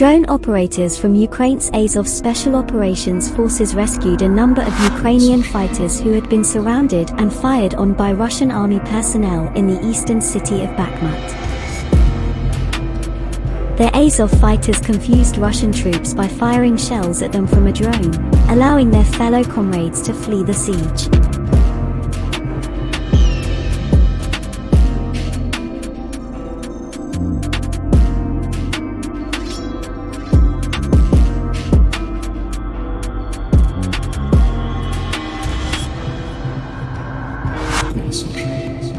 Drone operators from Ukraine's Azov Special Operations Forces rescued a number of Ukrainian fighters who had been surrounded and fired on by Russian army personnel in the eastern city of Bakhmut. The Azov fighters confused Russian troops by firing shells at them from a drone, allowing their fellow comrades to flee the siege. corações.